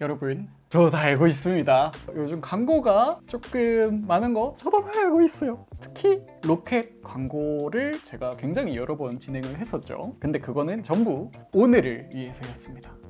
여러분 저도 다 알고 있습니다. 요즘 광고가 조금 많은 거 저도 다 알고 있어요. 특히 로켓 광고를 제가 굉장히 여러 번 진행을 했었죠. 근데 그거는 전부 오늘을 위해서였습니다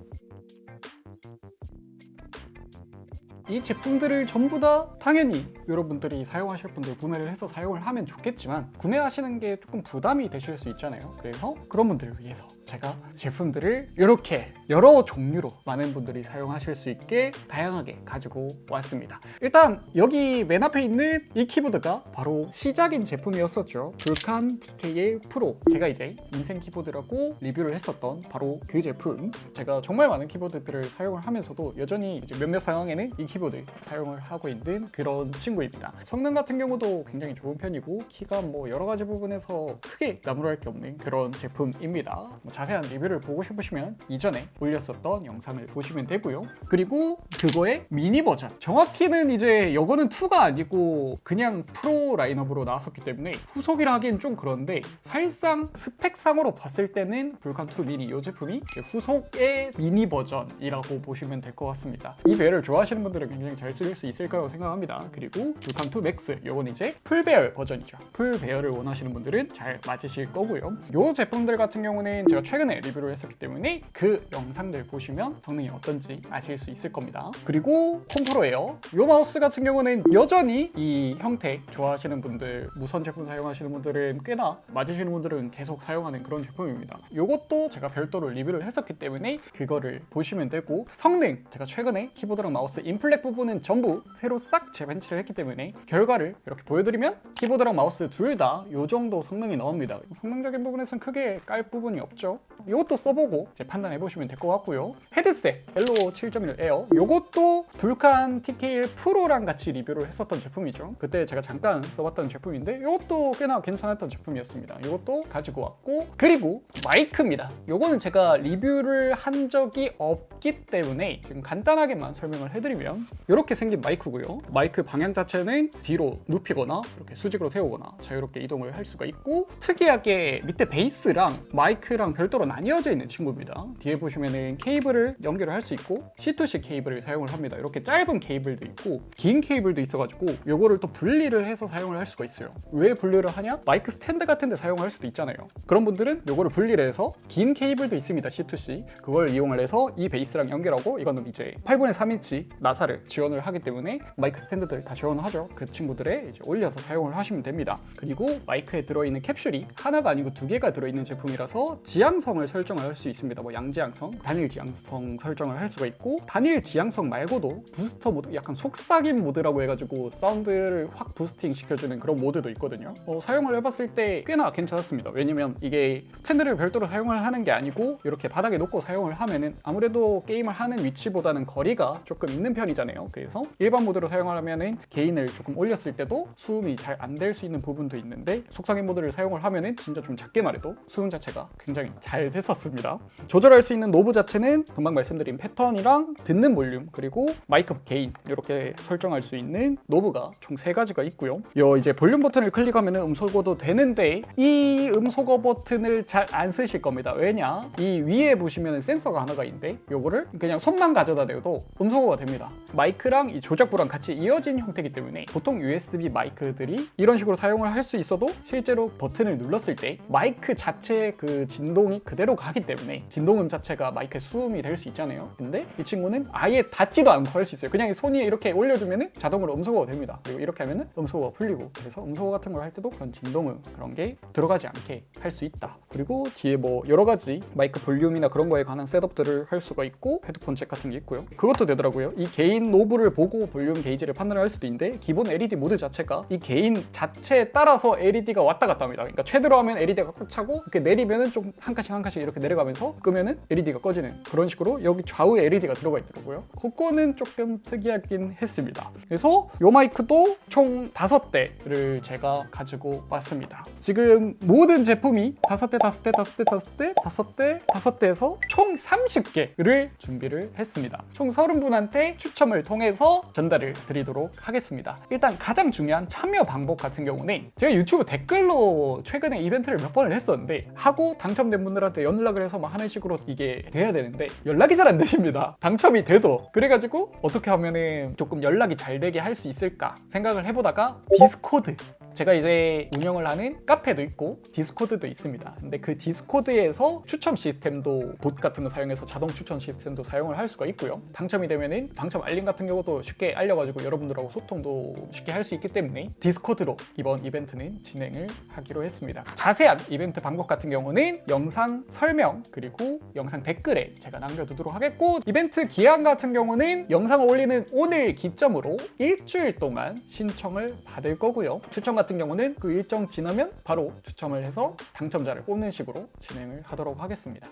이 제품들을 전부 다 당연히 여러분들이 사용하실 분들 구매를 해서 사용을 하면 좋겠지만 구매하시는 게 조금 부담이 되실 수 있잖아요. 그래서 그런 분들을 위해서 제가 제품들을 이렇게 여러 종류로 많은 분들이 사용하실 수 있게 다양하게 가지고 왔습니다. 일단 여기 맨 앞에 있는 이 키보드가 바로 시작인 제품이었었죠. 불칸 TKL 프로. 제가 이제 인생 키보드라고 리뷰를 했었던 바로 그 제품. 제가 정말 많은 키보드들을 사용을 하면서도 여전히 몇몇 상황에는 이 키보드 사용을 하고 있는 그런 친구입니다. 성능 같은 경우도 굉장히 좋은 편이고 키가 뭐 여러 가지 부분에서 크게 나무랄 게 없는 그런 제품입니다. 뭐 자세한 리뷰를 보고 싶으시면 이전에 올렸었던 영상을 보시면 되고요. 그리고 그거의 미니 버전. 정확히는 이제 이거는 2가 아니고 그냥 프로 라인업으로 나왔었기 때문에 후속이라 하기엔 좀 그런데 사실상 스펙상으로 봤을 때는 불칸2 미니. 이 제품이 후속의 미니 버전이라고 보시면 될 것 같습니다. 이 배열을 좋아하시는 분들은 굉장히 잘쓸수 있을 거라고 생각합니다. 그리고 Vulcan2 Max 이건 이제 풀배열 버전이죠. 풀배열을 원하시는 분들은 잘 맞으실 거고요. 이 제품들 같은 경우는 제가 최근에 리뷰를 했었기 때문에 그 영상들 보시면 성능이 어떤지 아실 수 있을 겁니다. 그리고 Kone Pro Air요. 이 마우스 같은 경우는 여전히 이 형태 좋아하시는 분들 무선 제품 사용하시는 분들은 꽤나 맞으시는 분들은 계속 사용하는 그런 제품입니다. 이것도 제가 별도로 리뷰를 했었기 때문에 그거를 보시면 되고 성능 제가 최근에 키보드랑 마우스 input lag 부분은 전부 새로 싹 재벤치를 했기 때문에 결과를 이렇게 보여드리면 키보드랑 마우스 둘 다 이 정도 성능이 나옵니다. 성능적인 부분에서는 크게 깔 부분이 없죠 이것도 써보고 이제 판단해 보시면 될 것 같고요. 헤드셋 Elo 7.1 Air 이것도 불칸 TKL 프로랑 같이 리뷰를 했었던 제품이죠. 그때 제가 잠깐 써봤던 제품인데 이것도 꽤나 괜찮았던 제품이었습니다. 이것도 가지고 왔고 그리고 마이크입니다. 이거는 제가 리뷰를 한 적이 없기 때문에 지금 간단하게만 설명을 해드리면 이렇게 생긴 마이크고요. 마이크 방향 자체는 뒤로 눕히거나 이렇게 수직으로 세우거나 자유롭게 이동을 할 수가 있고 특이하게 밑에 베이스랑 마이크랑 별도로 나뉘어져 있는 친구입니다. 뒤에 보시면은 케이블을 연결을 할 수 있고 C2C 케이블을 사용을 합니다. 이렇게 짧은 케이블도 있고 긴 케이블도 있어가지고 요거를 또 분리를 해서 사용을 할 수가 있어요. 왜 분리를 하냐? 마이크 스탠드 같은 데 사용할 수도 있잖아요. 그런 분들은 요거를 분리를 해서 긴 케이블도 있습니다 C2C. 그걸 이용을 해서 이 베이스랑 연결하고 이거는 이제 8분의 3인치 나사를 지원을 하기 때문에 마이크 스탠드들 다 지원을 하죠. 그 친구들에 이제 올려서 사용을 하시면 됩니다. 그리고 마이크에 들어있는 캡슐이 하나가 아니고 두 개가 들어있는 제품이라서 지향성을 설정을 할 수 있습니다. 뭐 양지향성, 단일 지향성 설정을 할 수가 있고 단일 지향성 말고도 부스터 모드 약간 속삭임 모드라고 해가지고 사운드를 확 boosting 시켜주는 그런 모드도 있거든요. 어, 사용을 해봤을 때 꽤나 괜찮았습니다. 왜냐면 이게 스탠드를 별도로 사용을 하는 게 아니고 이렇게 바닥에 놓고 사용을 하면은 아무래도 게임을 하는 위치보다는 거리가 조금 있는 편이잖아요. 그래서 일반 모드로 사용하면은 gain을 조금 올렸을 때도 수음이 잘 안 될 수 있는 부분도 있는데 속삭임 모드를 사용을 하면은 진짜 좀 작게 말해도 수음 자체가 굉장히 잘 됐었습니다. 조절할 수 있는 knob 자체는 금방 말씀드린 패턴이랑 듣는 볼륨 그리고 마이크 gain 이렇게 설정할 수 있는 knob가 총 세 가지가 있고요. 요 이제 볼륨 버튼을 클릭하면 음소거도 되는데 이 음소거 버튼을 잘 안 쓰실 겁니다. 왜냐? 이 위에 보시면 센서가 하나가 있는데 요거를 그냥 손만 가져다 대도 음소거가 됩니다. 마이크랑 이 조작부랑 같이 이어진 형태이기 때문에 보통 USB 마이크들이 이런 식으로 사용을 할 수 있어도 실제로 버튼을 눌렀을 때 마이크 자체의 그 진동이 그 대로 가기 때문에 진동음 자체가 마이크의 수음이 될 수 있잖아요. 근데 이 친구는 아예 닿지도 않고 할 수 있어요. 그냥 손이 이렇게 올려주면 자동으로 음소거가 됩니다. 그리고 이렇게 하면 음소거가 풀리고 그래서 음소거 같은 걸 할 때도 그런 진동음 그런 게 들어가지 않게 할 수 있다. 그리고 뒤에 뭐 여러 가지 마이크 볼륨이나 그런 거에 관한 setup들을 할 수가 있고 헤드폰 잭 같은 게 있고요. 그것도 되더라고요. 이 gain knob를 보고 볼륨 게이지를 판단을 할 수도 있는데 기본 LED 모드 자체가 이 gain 자체에 따라서 LED가 왔다 갔다 합니다. 그러니까 최대로 하면 LED가 꽉 차고 이렇게 내리면은 좀 한 칸씩 한 칸씩 이렇게 내려가면서 끄면은 LED가 꺼지는 그런 식으로 여기 좌우에 LED가 들어가 있더라고요. 그거는 조금 특이하긴 했습니다. 그래서 요 마이크도 총 다섯 대를 제가 가지고 왔습니다. 지금 모든 제품이 다섯 대 다섯 대 다섯 대 다섯 대 다섯 대 다섯 대에서 총 30개를 준비를 했습니다. 총 30분한테 추첨을 통해서 전달을 드리도록 하겠습니다. 일단 가장 중요한 참여 방법 같은 경우는 제가 유튜브 댓글로 최근에 이벤트를 몇 번을 했었는데 하고 당첨된 분들한테 저한테 연락을 해서 막 하는 식으로 이게 돼야 되는데 연락이 잘 안 되십니다. 당첨이 돼도 그래가지고 어떻게 하면은 조금 연락이 잘 되게 할 수 있을까 생각을 해보다가 디스코드 제가 이제 운영을 하는 카페도 있고 디스코드도 있습니다. 근데 그 디스코드에서 추첨 시스템도 봇 같은 거 사용해서 자동 추첨 시스템도 사용을 할 수가 있고요. 당첨이 되면은 당첨 알림 같은 경우도 쉽게 알려가지고 여러분들하고 소통도 쉽게 할 수 있기 때문에 디스코드로 이번 이벤트는 진행을 하기로 했습니다. 자세한 이벤트 방법 같은 경우는 영상 설명 그리고 영상 댓글에 제가 남겨두도록 하겠고 이벤트 기한 같은 경우는 영상을 올리는 오늘 기점으로 일주일 동안 신청을 받을 거고요. 추첨 같은 경우는 그 일정 지나면 바로 추첨을 해서 당첨자를 뽑는 식으로 진행을 하도록 하겠습니다.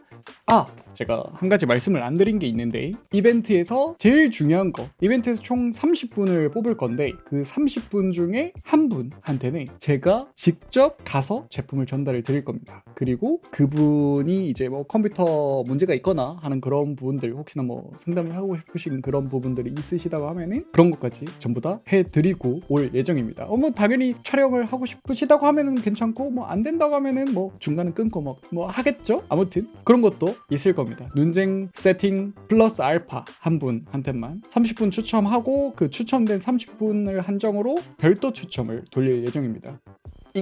아, 제가 한 가지 말씀을 안 드린 게 있는데 이벤트에서 제일 중요한 거 이벤트에서 총 30분을 뽑을 건데 그 30분 중에 한 분한테는 제가 직접 가서 제품을 전달을 드릴 겁니다. 그리고 그분 이 이제 뭐 컴퓨터 문제가 있거나 하는 그런 부분들 혹시나 뭐 상담을 하고 싶으신 그런 부분들이 있으시다고 하면은 그런 것까지 전부 다 해드리고 올 예정입니다. 어, 뭐 당연히 촬영을 하고 싶으시다고 하면은 괜찮고 뭐 안 된다고 하면은 뭐 중간에 끊고 뭐, 뭐 하겠죠? 아무튼 그런 것도 있을 겁니다. 눈쟁 세팅 플러스 알파 한 분한테만 30분 추첨하고 그 추첨된 30분을 한정으로 별도 추첨을 돌릴 예정입니다.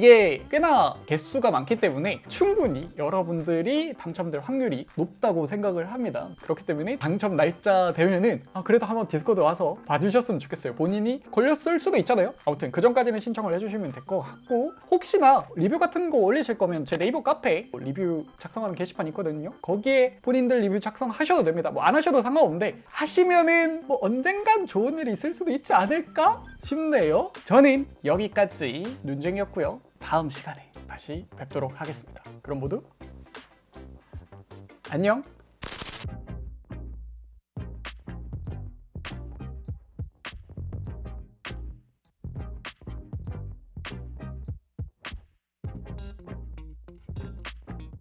이게 꽤나 개수가 많기 때문에 충분히 여러분들이 당첨될 확률이 높다고 생각을 합니다. 그렇기 때문에 당첨 날짜 되면은 아 그래도 한번 디스코드 와서 봐주셨으면 좋겠어요. 본인이 걸렸을 수도 있잖아요. 아무튼 그 전까지는 신청을 해주시면 될 것 같고 혹시나 리뷰 같은 거 올리실 거면 제 네이버 카페에 리뷰 작성하는 게시판 있거든요. 거기에 본인들 리뷰 작성하셔도 됩니다. 뭐 안 하셔도 상관없는데 하시면은 뭐 언젠간 좋은 일이 있을 수도 있지 않을까 싶네요. 저는 여기까지 눈쟁이였고요. 다음 시간에 다시 뵙도록 하겠습니다. 그럼 모두 안녕.